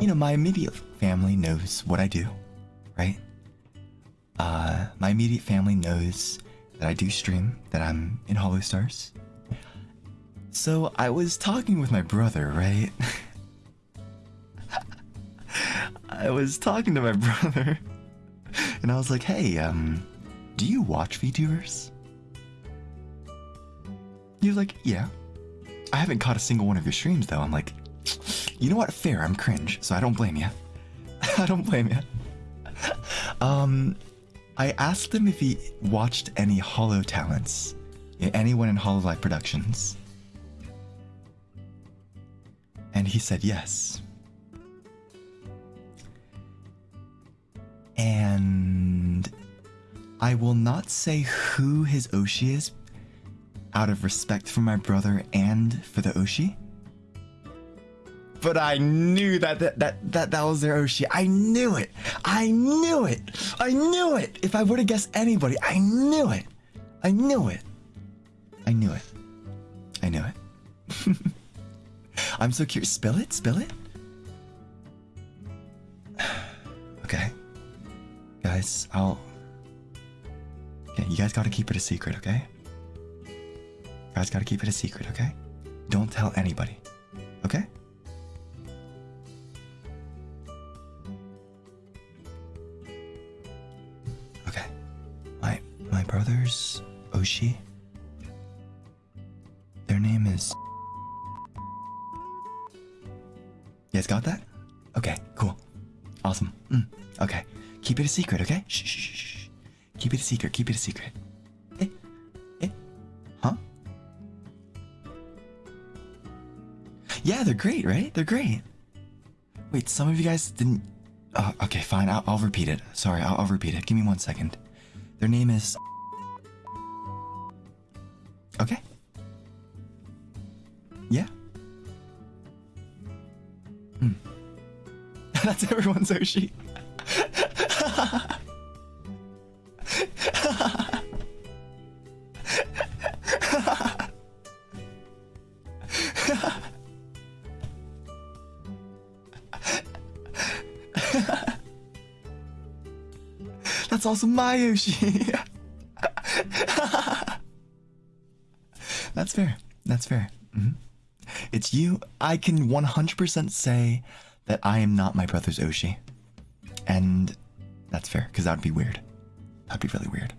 you know, my immediate family knows what I do, right? Uh, my immediate family knows that I do stream, that I'm in Holostars. So I was talking with my brother, right? I was talking to my brother, and I was like, "Hey, um, do you watch VTubers?" He was like, "Yeah." I haven't caught a single one of your streams though. I'm like, you know what? Fair. I'm cringe, so I don't blame you. I don't blame you. um, I asked him if he watched any Holo talents, anyone in Hololive Productions, and he said yes. And I will not say who his Oshi is out of respect for my brother and for the Oshi. But I knew that that that that, that was their Oshi. I knew it. I knew it. I knew it. If I would have guessed anybody, I knew it. I knew it. I knew it. I knew it. I'm so curious. Spill it. Spill it. okay, guys. I'll. Okay, you guys got to keep it a secret, okay? Guys, gotta keep it a secret, okay? Don't tell anybody, okay? Okay. My my brother's Oshi. Their name is. You guys got that? Okay, cool. Awesome. Mm, okay. Keep it a secret, okay? Shh, shh, shh. Keep it a secret. Keep it a secret. Eh? Eh? Huh? Yeah, they're great, right? They're great. Wait, some of you guys didn't. Uh, okay, fine. I'll, I'll repeat it. Sorry, I'll, I'll repeat it. Give me one second. Their name is. Okay. Yeah. Hmm. That's everyone's Oshi. That's also my Yoshi. That's fair. That's fair. Mhm. It's you. I can 100% say that I am not my brother's Oshi. And that's fair, because that would be weird. That'd be really weird.